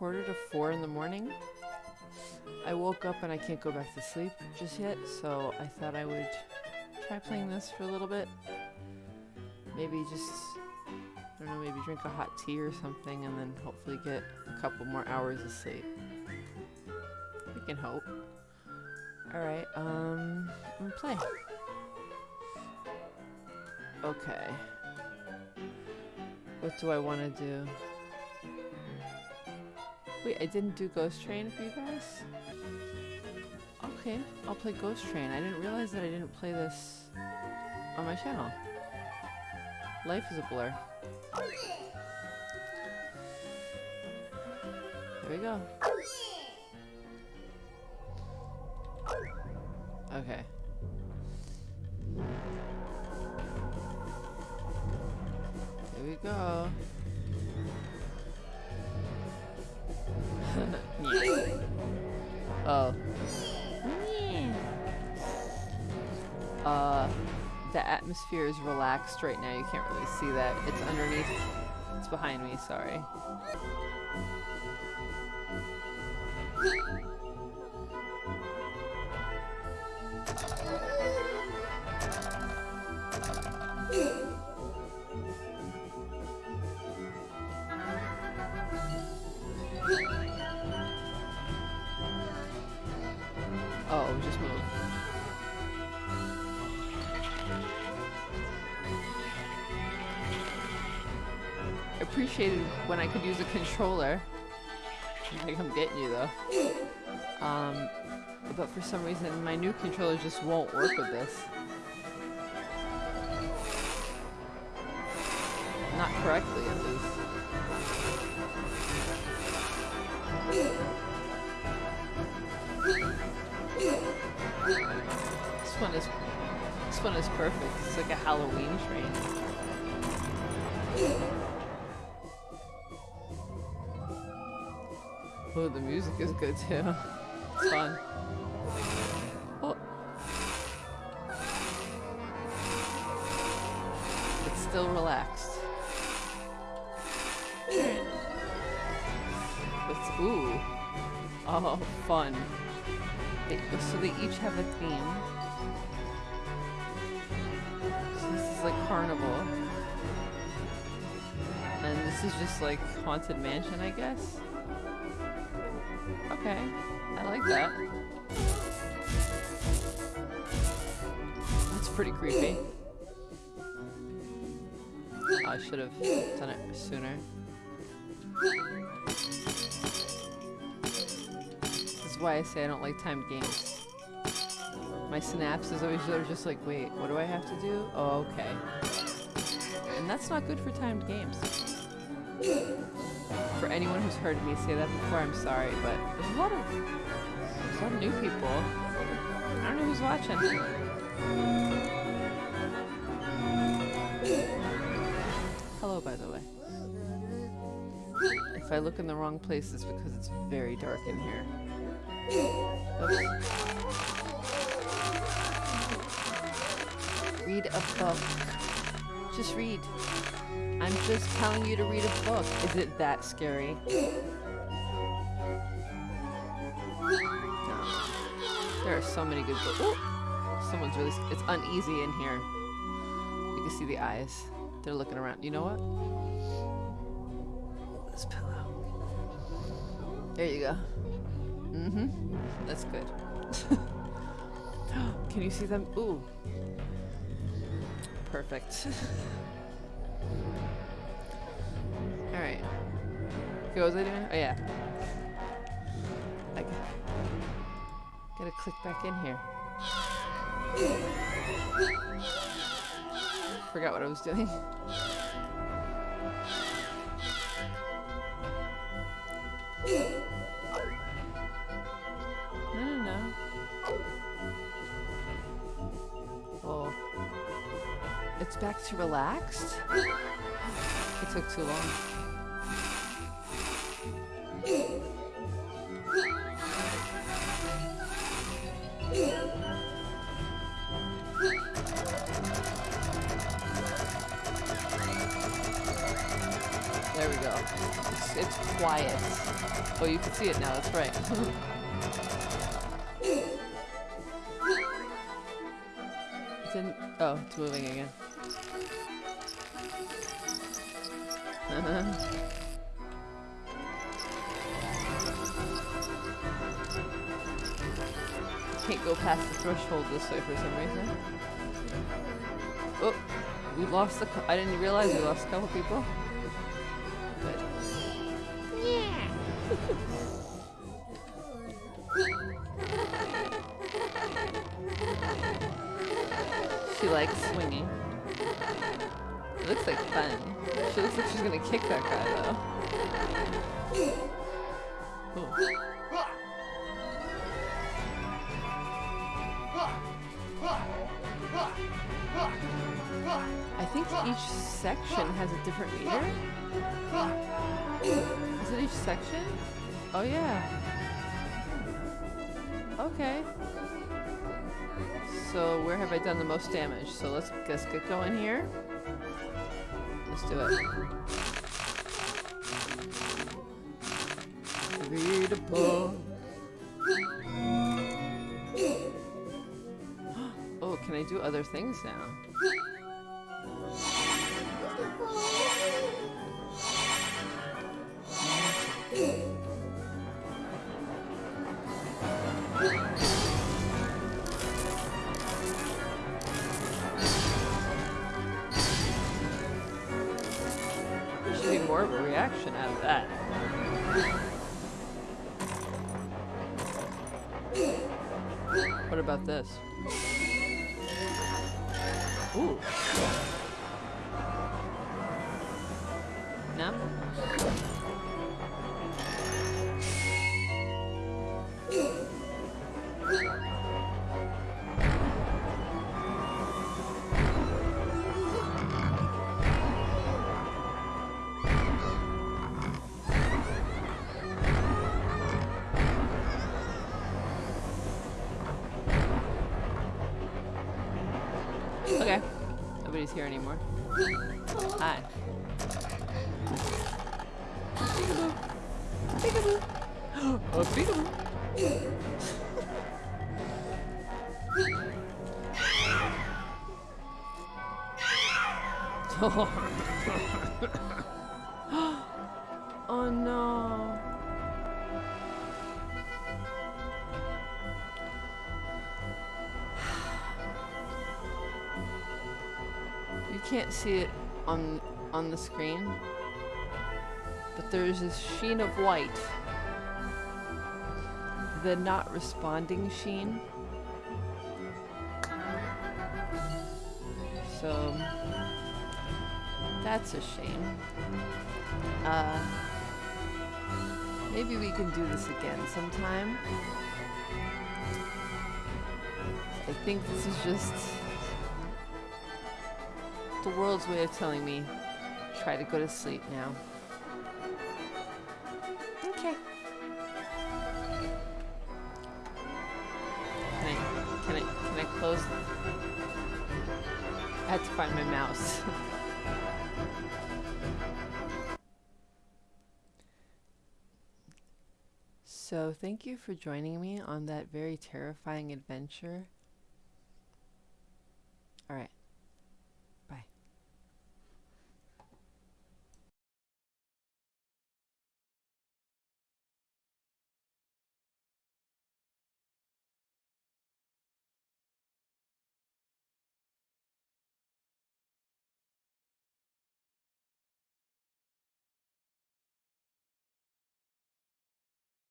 quarter to four in the morning. I woke up and I can't go back to sleep just yet, so I thought I would try playing this for a little bit. Maybe just, I don't know, maybe drink a hot tea or something and then hopefully get a couple more hours of sleep. We can hope. Alright, um, I'm play. Okay. What do I want to do? Wait, I didn't do Ghost Train for you guys? Okay, I'll play Ghost Train. I didn't realize that I didn't play this on my channel. Life is a blur. There we go. Okay. Here we go. Atmosphere is relaxed right now. You can't really see that. It's underneath. It's behind me, sorry. Oh, just move. Appreciated when I could use a controller. I think I'm getting you though. Um, but for some reason my new controller just won't work with this. Not correctly at least. This one is this one is perfect. It's like a Halloween train. Oh, the music is good too. It's fun. Oh. It's still relaxed. It's ooh. Oh, fun. They, so they each have a theme. So this is like carnival. And this is just like Haunted Mansion, I guess. Okay, I like that. That's pretty creepy. I should have done it sooner. This is why I say I don't like timed games. My synapses always are just like, wait, what do I have to do? Oh, okay. And that's not good for timed games. Anyone who's heard me say that before, I'm sorry, but there's a lot of a lot of new people. I don't know who's watching. Hello, by the way. If I look in the wrong place, it's because it's very dark in here. Oops. Read a book. Just read. I'm just telling you to read a book. Is it that scary? No. There are so many good books. Someone's really. It's uneasy in here. You can see the eyes. They're looking around. You know what? This pillow. There you go. Mm-hmm. That's good. Can you see them? Ooh. Perfect. Alright. What was I doing? Oh yeah. I got, gotta click back in here. Forgot what I was doing. No, back to relaxed? It took too long. There we go. It's, it's quiet. Oh, you can see it now. That's right. it's in. Oh, it's moving again. Uh-huh. Can't go past the threshold this way for some reason. Oh, we lost the. I didn't realize we lost a couple people. Good. she likes swinging. Looks like fun. She looks like she's gonna kick that guy though. I think each section has a different meter. Is it each section? Oh yeah. Okay. So where have I done the most damage? So let's let's get going here. Let's do it. Read a book. Oh, can I do other things now? There more of a reaction out of that. What about this? Ooh. No? Nobody's here anymore. Hi. Peekaboo. Peekaboo. oh, peekaboo. oh can't see it on on the screen, but there's this sheen of white. The not responding sheen. So that's a shame. Uh, maybe we can do this again sometime. I think this is just the world's way of telling me try to go to sleep now. Okay. Can I can I can I close I had to find my mouse. so thank you for joining me on that very terrifying adventure. Alright.